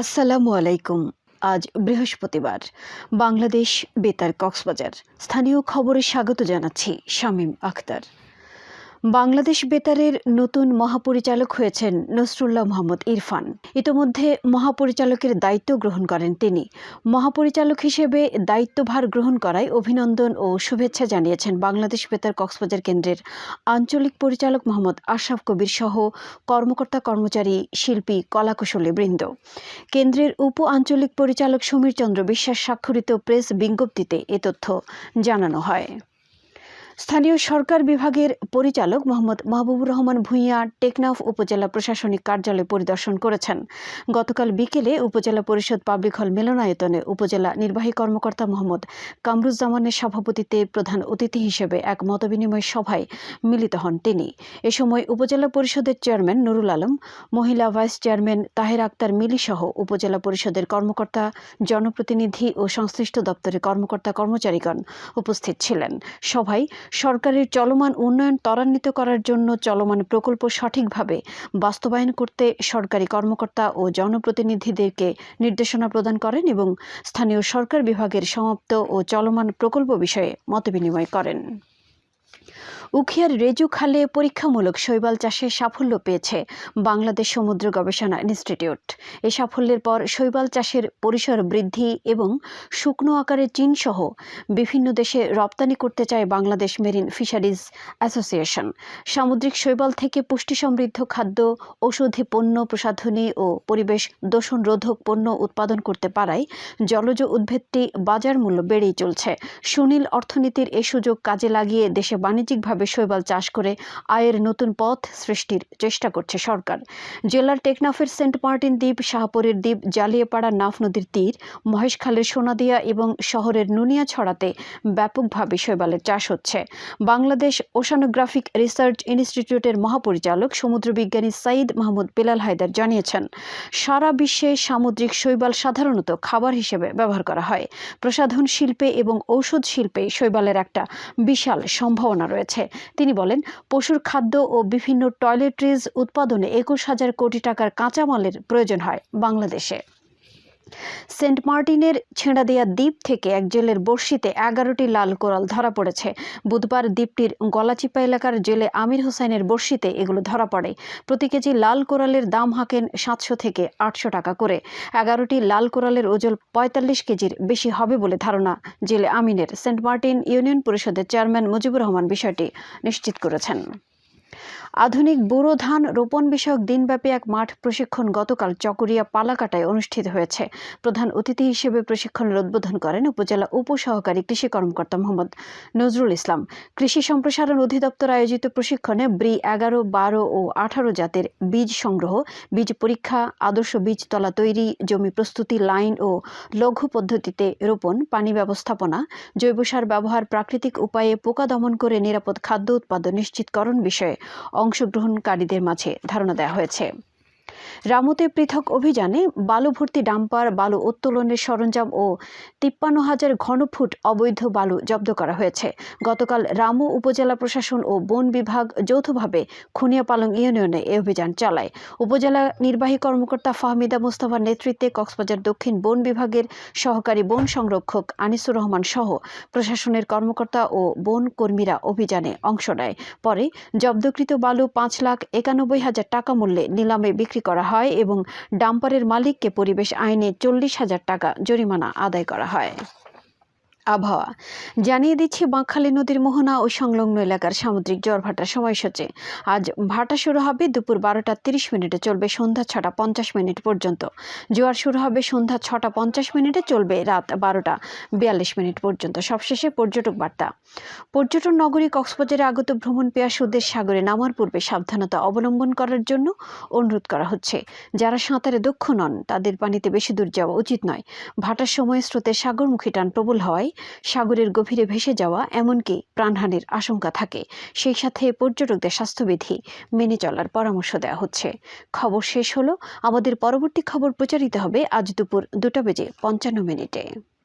আসসালামু আলাইকুম। আজ বৃহস্পতিবার। বাংলাদেশ বেতার কক্সবাজার। স্থানীয় খবরে স্বাগত জানাচ্ছি শামীম আখতার। বাংলাদেশ বেতারের নতুন মহাপরিচালক হয়েছেন নসরুল্লাহ মোহাম্মদ ইরফান। ইতোমধ্যে মহাপরিচালকের দায়িত্ব গ্রহণ করেন তিনি। মহাপরিচালক হিসেবে দায়িত্বভার গ্রহণ করায় অভিনন্দন ও শুভেচ্ছা জানিয়েছেন বাংলাদেশ বেতার কক্সবাজার কেন্দ্রের আঞ্চলিক পরিচালক মোহাম্মদ আশরাফ কবির সহ কর্মকর্তা কর্মচারী, শিল্পী, কলাকুশলী বৃন্দ। কেন্দ্রের উপ আঞ্চলিক পরিচালক সমীর চন্দ্র বিশ্বাস স্বাক্ষরিত প্রেস বিজ্ঞপ্তিতে এ তথ্য জানানো হয়। স্থানীয় সরকার বিভাগের পরিচালক মোহাম্মদ মাহবুবুর রহমান ভূঁইয়া টেকনাফ উপজেলা প্রশাসনিক কার্যালয় পরিদর্শন করেছেন। গতকাল বিকেলে উপজেলা পরিষদ পাবলিক হল মিলনায়তনে উপজেলা নির্বাহী কর্মকর্তা মোহাম্মদ কামরুজ্জামানের সভাপতিত্বে প্রধান অতিথি হিসেবে এক মতবিনিময় সভায় মিলিত হন তিনি। এ সময় উপজেলা পরিষদের চেয়ারম্যান নুরুল আলম, মহিলা ভাইস চেয়ারম্যান তাহের আক্তার মিলি সহ উপজেলা পরিষদের কর্মকর্তা, জনপ্রতিনিধি ও সংশ্লিষ্ট দপ্তরের কর্মকর্তা কর্মচারীগণ উপস্থিত ছিলেন। সভায় সরকারের চলমান উন্নয়ন ত্বরান্বিত করার জন্য চলমান প্রকল্প সঠিকভাবে বাস্তবায়ন করতে সরকারি কর্মকর্তা ও জনপ্রতিনিধিদেরকে নির্দেশনা প্রদান করেন এবং স্থানীয় সরকার বিভাগের সমাপ্ত ও চলমান প্রকল্প বিষয়ে মতবিনিময় করেন। উখিয়ার রেজু খালে পরীক্ষামূলক শৈবাল চাষে সাফল্য পেয়েছে বাংলাদেশ সমুদ্র গবেষণা ইনস্টিটিউট। এই সাফল্যের পর শৈবাল চাষের পরিসর বৃদ্ধি এবং শুকনো আকারে চীন সহ বিভিন্ন দেশে রপ্তানি করতে চায় বাংলাদেশ মেরিন ফিশারিজ অ্যাসোসিয়েশন। সামুদ্রিক শৈবাল থেকে পুষ্টি সমৃদ্ধ খাদ্য, ঔষধি পণ্য প্রসাধনী ও পরিবেশ দূষণ রোধক পণ্য উৎপাদন করতে পারায় জলজ উদ্ভিদটি বাজার মূল্য বেড়েই চলছে। সুনীল অর্থনীতির এই সুযোগ কাজে লাগিয়ে দেশে বাণিজ্যিকভাবে শৈবাল চাষ করে আয়ের নতুন পথ সৃষ্টির চেষ্টা করছে সরকার। জেলার টেকনাফের সেন্ট মার্টিন দ্বীপ, শাহপুরের দ্বীপ, জালিয়াপাড়া নাফ নদীর তীর, মহেশখালের সোনাদিয়া এবং শহরের নুনিয়া ছড়াতে ব্যাপকভাবে শৈবালের চাষ হচ্ছে। বাংলাদেশ ওশানোগ্রাফিক রিসার্চ ইনস্টিটিউটের মহাপরিচালক সমুদ্র বিজ্ঞানী সাইদ মাহমুদ বেলাল হায়দার জানিয়েছেন, সারা বিশ্বে সামুদ্রিক শৈবাল সাধারণত খাবার হিসেবে ব্যবহার করা হয়। প্রসাধন শিল্পে এবং ঔষধ শিল্পে শৈবালের একটা বিশাল সম্ভাবনা রয়েছে। তিনি বলেন, পশুর খাদ্য ও বিভিন্ন টয়লেট্রিজ উৎপাদনে একুশ হাজার কোটি টাকার কাঁচামালের প্রয়োজন হয় বাংলাদেশে। সেন্ট মার্টিনের ছেঁড়াদিয়া দ্বীপ থেকে এক জেলের বর্ষিতে এগারোটি লাল কোরাল ধরা পড়েছে। বুধবার দ্বীপটির গলাচিপা এলাকার জেলে আমির হোসেনের বর্ষিতে এগুলো ধরা পড়ে। প্রতি কেজি লাল কোরালের দাম হাঁকেন সাতশো থেকে আটশো টাকা করে। এগারোটি লাল কোরালের ওজন পঁয়তাল্লিশ কেজির বেশি হবে বলে ধারণা জেলে আমিনের। সেন্ট মার্টিন ইউনিয়ন পরিষদের চেয়ারম্যান মুজিবুর রহমান বিষয়টি নিশ্চিত করেছেন। আধুনিক বোরো ধান রোপণ বিষয়ক দিনব্যাপী এক মাঠ প্রশিক্ষণ গতকাল চকরিয়া পালাকাটায় অনুষ্ঠিত হয়েছে। প্রধান অতিথি হিসেবে প্রশিক্ষণের উদ্বোধন করেন উপজেলা উপসহকারী কৃষি কর্মকর্তা মোহাম্মদ নজরুল ইসলাম। কৃষি সম্প্রসারণ অধিদপ্তর আয়োজিত প্রশিক্ষণে ব্রি এগারো, বারো ও আঠারো জাতের বীজ সংগ্রহ, বীজ পরীক্ষা, আদর্শ বীজ তলা তৈরি, জমি প্রস্তুতি লাইন ও লঘু পদ্ধতিতে রোপণ, পানি ব্যবস্থাপনা জৈব সার ব্যবহার, প্রাকৃতিক উপায়ে পোকা দমন করে নিরাপদ খাদ্য উৎপাদন নিশ্চিতকরণ বিষয়ে অংশগ্রহণকারীদের মাঝে ধারণা দেওয়া হয়েছে। রামুতে পৃথক অভিযানে বালু ভর্তি ডাম্পার, বালু উত্তোলনের সরঞ্জাম ও তিপ্পান্ন হাজার ঘনফুট অবৈধ বালু জব্দ করা হয়েছে। গতকাল রামু উপজেলা প্রশাসন ও বন বিভাগ যৌথভাবে খুনিয়াপালং ইউনিয়নে এই অভিযান চালায়। উপজেলা নির্বাহী কর্মকর্তা ফাহমিদা মোস্তফার নেতৃত্বে কক্সবাজার দক্ষিণ বন বিভাগের সহকারী বন সংরক্ষক আনিসুর রহমান সহ প্রশাসনের কর্মকর্তা ও বন কর্মীরা অভিযানে অংশ নেয়। পরে জব্দকৃত বালু পাঁচ লাখ একানব্বই হাজার টাকা মূল্যে নিলামে বিক্রি করা হয় এবং ডাম্পারের মালিককে পরিবেশ আইনে চল্লিশ হাজার টাকা জরিমানা আদায় করা হয়। আবহাওয়া। জানিয়ে দিচ্ছি, বাঁকখালী নদীর মোহনা ও সংলগ্ন এলাকার সামুদ্রিক জ্বর ভাটার সময়সূচি। আজ ভাটা শুরু হবে দুপুর বারোটা তিরিশ মিনিটে, চলবে সন্ধ্যা ছটা পঞ্চাশ মিনিট পর্যন্ত। জোয়ার শুরু হবে সন্ধ্যা ছটা পঞ্চাশ মিনিটে, চলবে রাত বারোটা বিয়াল্লিশ মিনিট পর্যন্ত। সবশেষে পর্যটক বার্তা। পর্যটন নগরী কক্সবাজারে আগত ভ্রমণ পেয়াসুদের সাগরে নামার পূর্বে সাবধানতা অবলম্বন করার জন্য অনুরোধ করা হচ্ছে। যারা সাঁতারে দক্ষ নন, তাদের পানিতে বেশি দূর যাওয়া উচিত নয়। ভাটার সময় স্রোতের সাগরমুখী টান প্রবল হওয়ায় সাগরের গভীরে ভেসে যাওয়া এমনকি প্রাণহানির আশঙ্কা থাকে। সেই সাথে পর্যটকদের স্বাস্থ্যবিধি মেনে চলার পরামর্শ দেওয়া হচ্ছে। খবর শেষ হলো। আমাদের পরবর্তী খবর প্রচারিত হবে আজ দুপুর দুটা বেজে পঞ্চান্ন মিনিটে।